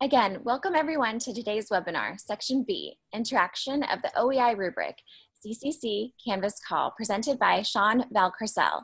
Again, welcome everyone to today's webinar, Section B, Interaction of the OEI Rubric, CCC Canvas Call, presented by Sean Valcarcel.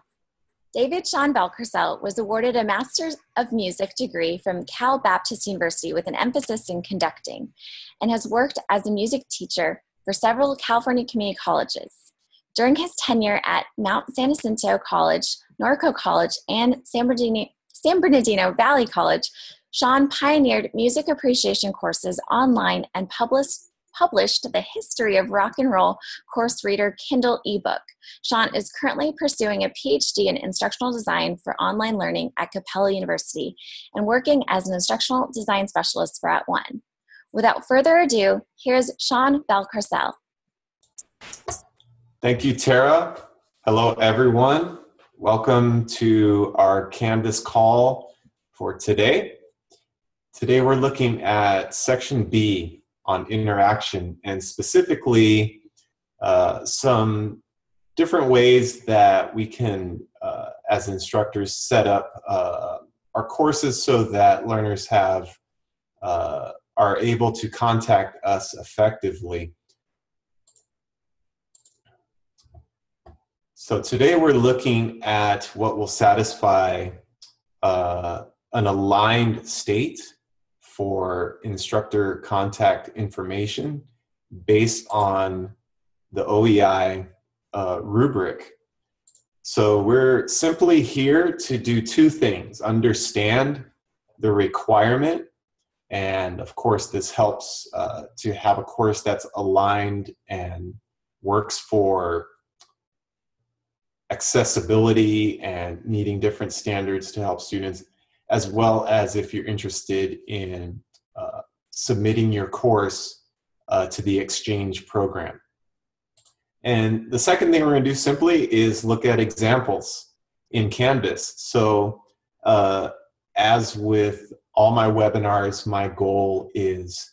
David Sean Valcarcel was awarded a Master's of Music degree from Cal Baptist University with an emphasis in conducting, and has worked as a music teacher for several California community colleges. During his tenure at Mount San Jacinto College, Norco College, and San Bernardino, San Bernardino Valley College, Sean pioneered music appreciation courses online and published published the History of Rock and Roll course reader Kindle ebook. Sean is currently pursuing a PhD in instructional design for online learning at Capella University and working as an instructional design specialist for @ONE. Without further ado, here's Sean Valcarcel. Thank you, Tara. Hello, everyone. Welcome to our Canvas call for today. Today we're looking at section B on interaction and specifically uh, some different ways that we can, uh, as instructors, set up uh, our courses so that learners have uh, are able to contact us effectively. So today we're looking at what will satisfy uh, an aligned state for instructor contact information based on the OEI uh, rubric. So we're simply here to do two things, understand the requirement, and of course this helps uh, to have a course that's aligned and works for accessibility and meeting different standards to help students as well as if you're interested in uh, submitting your course uh, to the exchange program. And the second thing we're going to do simply is look at examples in Canvas. So uh, as with all my webinars, my goal is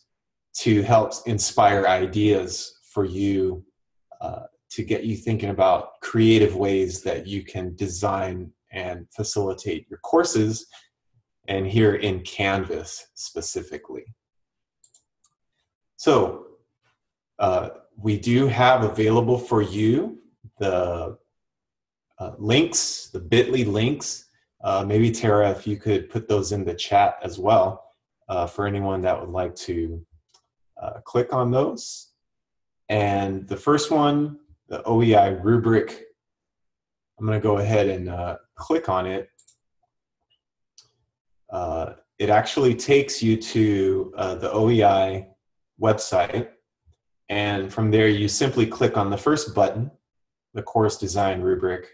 to help inspire ideas for you uh, to get you thinking about creative ways that you can design and facilitate your courses and here in Canvas specifically. So uh, we do have available for you the uh, links, the bit.ly links. Uh, maybe Tara, if you could put those in the chat as well uh, for anyone that would like to uh, click on those. And the first one, the OEI rubric, I'm gonna go ahead and uh, click on it uh, it actually takes you to uh, the OEI website. And from there, you simply click on the first button, the course design rubric.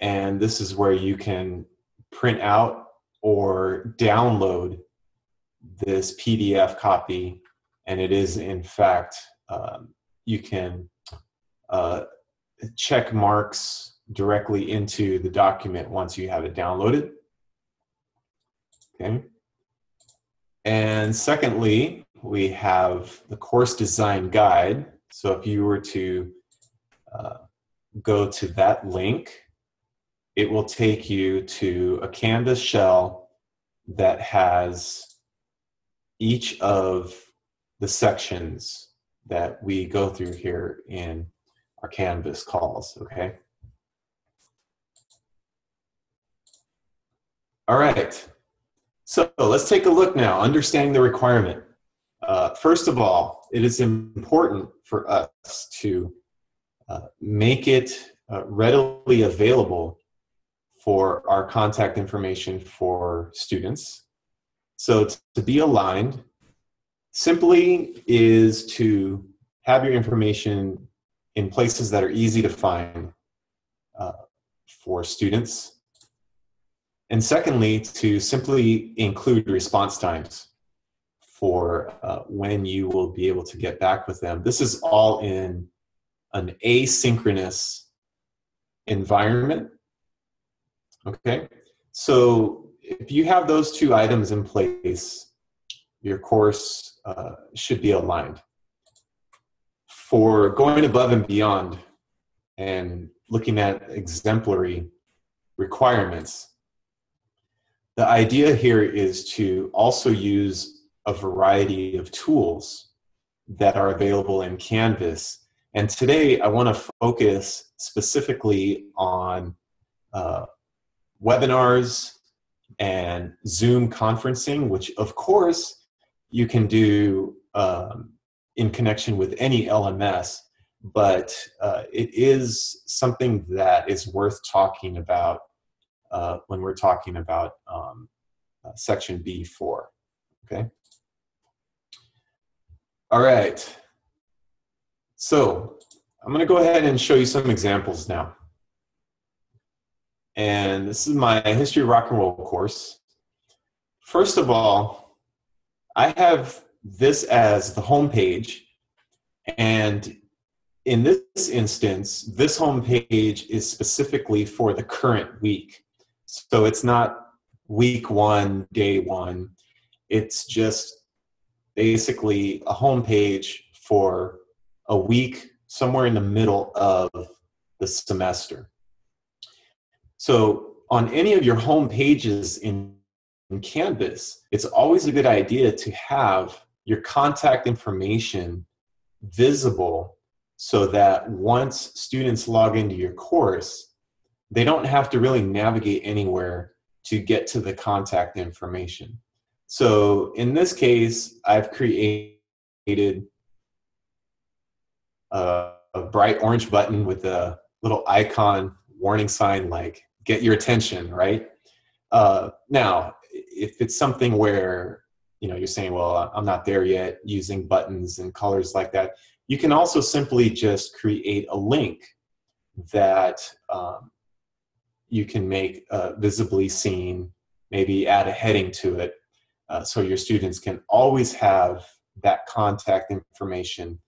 And this is where you can print out or download this PDF copy. And it is, in fact, um, you can uh, check marks directly into the document once you have it downloaded. Okay. And secondly, we have the course design guide. So if you were to uh, go to that link, it will take you to a Canvas shell that has each of the sections that we go through here in our Canvas calls, okay? All right, so let's take a look now, understanding the requirement. Uh, first of all, it is important for us to uh, make it uh, readily available for our contact information for students. So to be aligned simply is to have your information in places that are easy to find uh, for students and secondly, to simply include response times for uh, when you will be able to get back with them. This is all in an asynchronous environment. Okay, so if you have those two items in place, your course uh, should be aligned. For going above and beyond and looking at exemplary requirements, the idea here is to also use a variety of tools that are available in Canvas. And today I want to focus specifically on uh, webinars and Zoom conferencing, which of course you can do um, in connection with any LMS, but uh, it is something that is worth talking about uh, when we're talking about um, uh, section B4, okay? All right. So I'm gonna go ahead and show you some examples now. And this is my history of rock and roll course. First of all, I have this as the home page. And in this instance, this home page is specifically for the current week. So it's not week one, day one. It's just basically a home page for a week somewhere in the middle of the semester. So on any of your home pages in, in Canvas, it's always a good idea to have your contact information visible so that once students log into your course, they don't have to really navigate anywhere to get to the contact information. So in this case, I've created a, a bright orange button with a little icon warning sign like get your attention, right? Uh, now, if it's something where you know you're saying, well, I'm not there yet, using buttons and colors like that, you can also simply just create a link that um, you can make uh, visibly seen, maybe add a heading to it, uh, so your students can always have that contact information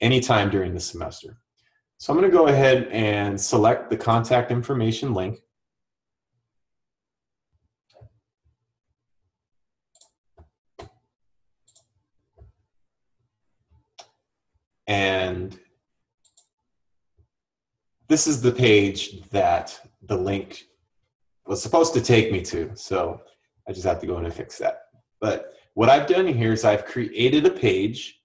anytime during the semester. So I'm going to go ahead and select the contact information link. And this is the page that the link was supposed to take me to. So I just have to go in and fix that. But what I've done here is I've created a page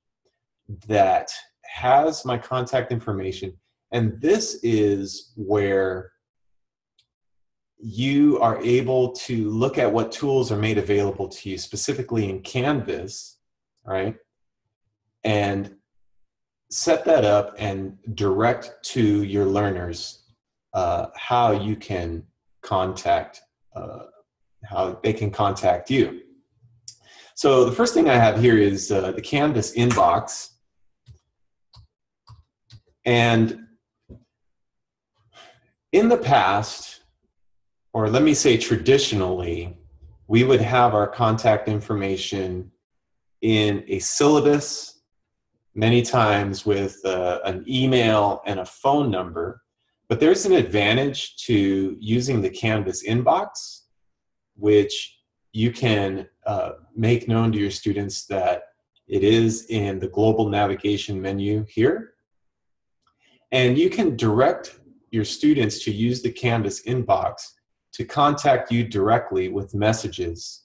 that has my contact information. And this is where you are able to look at what tools are made available to you, specifically in Canvas, right? And set that up and direct to your learners uh, how you can contact, uh, how they can contact you. So the first thing I have here is uh, the Canvas inbox. And in the past, or let me say traditionally, we would have our contact information in a syllabus, many times with uh, an email and a phone number. But there's an advantage to using the Canvas inbox, which you can uh, make known to your students that it is in the global navigation menu here. And you can direct your students to use the Canvas inbox to contact you directly with messages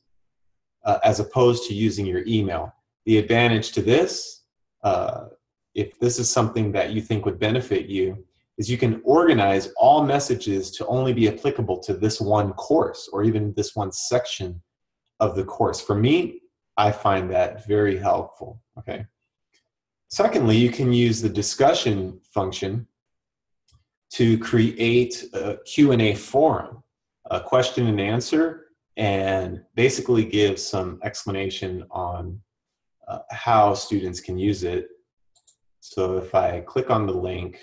uh, as opposed to using your email. The advantage to this, uh, if this is something that you think would benefit you, is you can organize all messages to only be applicable to this one course or even this one section of the course. For me, I find that very helpful, okay? Secondly, you can use the discussion function to create a Q&A forum, a question and answer, and basically give some explanation on uh, how students can use it. So if I click on the link,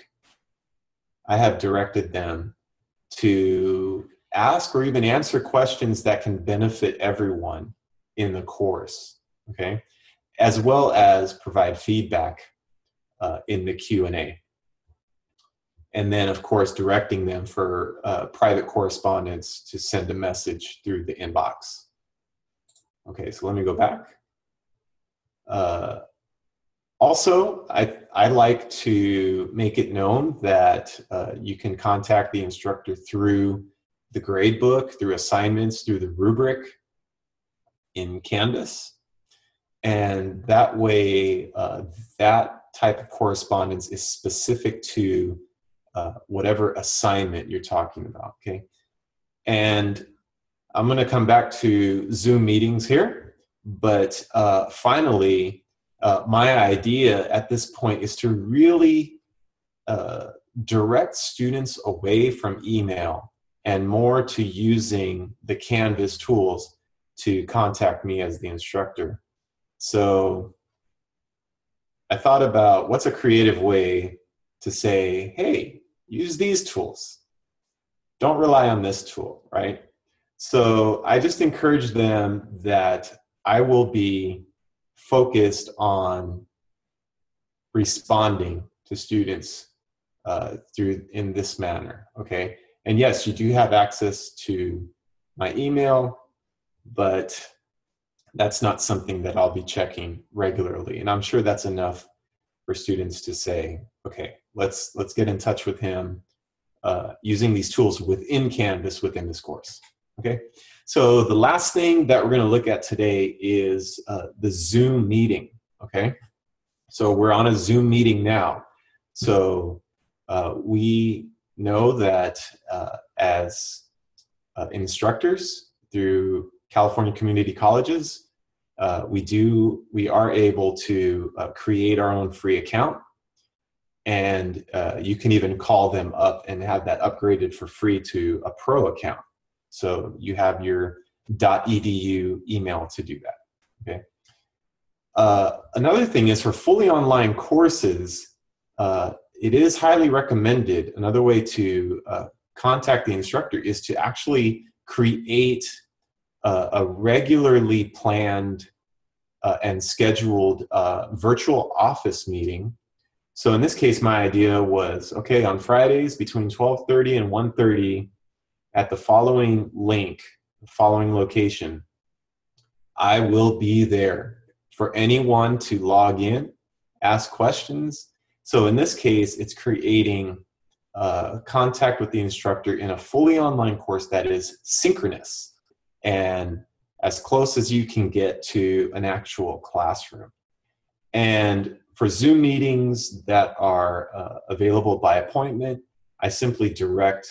I have directed them to ask or even answer questions that can benefit everyone in the course, okay? As well as provide feedback uh, in the Q&A. And then, of course, directing them for uh, private correspondence to send a message through the inbox. Okay, so let me go back. Uh, also, I, I like to make it known that uh, you can contact the instructor through the grade book, through assignments, through the rubric in Canvas. And that way, uh, that type of correspondence is specific to uh, whatever assignment you're talking about, okay? And I'm gonna come back to Zoom meetings here, but uh, finally, uh, my idea at this point is to really uh, direct students away from email and more to using the Canvas tools to contact me as the instructor. So I thought about what's a creative way to say, hey, use these tools. Don't rely on this tool, right? So I just encourage them that I will be focused on responding to students uh, through in this manner, okay? And yes, you do have access to my email, but that's not something that I'll be checking regularly. And I'm sure that's enough for students to say, okay, let's let's get in touch with him uh, using these tools within Canvas within this course. Okay, so the last thing that we're going to look at today is uh, the Zoom meeting. Okay, so we're on a Zoom meeting now. So uh, we know that uh, as uh, instructors through California community colleges, uh, we do we are able to uh, create our own free account, and uh, you can even call them up and have that upgraded for free to a pro account. So you have your .edu email to do that. Okay. Uh, another thing is for fully online courses, uh, it is highly recommended. Another way to uh, contact the instructor is to actually create uh, a regularly planned uh, and scheduled uh, virtual office meeting. So in this case, my idea was, okay, on Fridays between 12.30 and 1.30 at the following link, following location, I will be there for anyone to log in, ask questions. So in this case, it's creating uh, contact with the instructor in a fully online course that is synchronous and as close as you can get to an actual classroom. And for Zoom meetings that are uh, available by appointment, I simply direct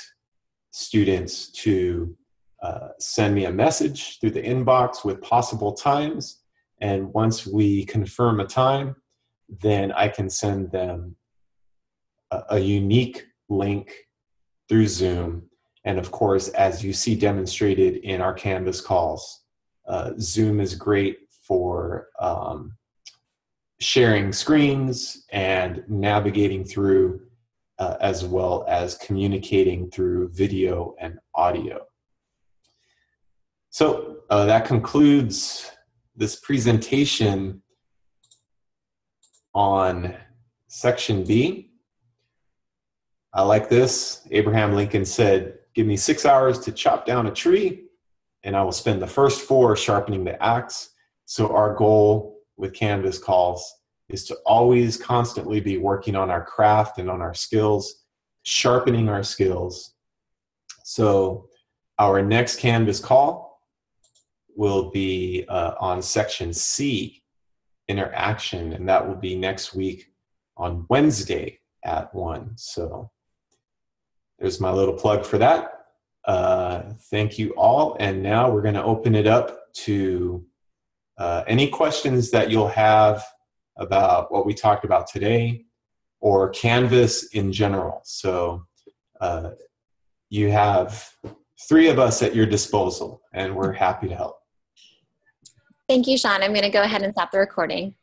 students to uh, send me a message through the inbox with possible times. And once we confirm a time, then I can send them a, a unique link through Zoom and of course, as you see demonstrated in our Canvas calls, uh, Zoom is great for um, sharing screens and navigating through, uh, as well as communicating through video and audio. So uh, that concludes this presentation on section B. I like this. Abraham Lincoln said, Give me six hours to chop down a tree, and I will spend the first four sharpening the axe. So, our goal with Canvas calls is to always constantly be working on our craft and on our skills, sharpening our skills. So, our next Canvas call will be uh, on section C, interaction, and that will be next week on Wednesday at 1. So, there's my little plug for that. Uh, thank you all. And now we're going to open it up to uh, any questions that you'll have about what we talked about today or Canvas in general. So uh, you have three of us at your disposal, and we're happy to help. Thank you, Sean. I'm going to go ahead and stop the recording.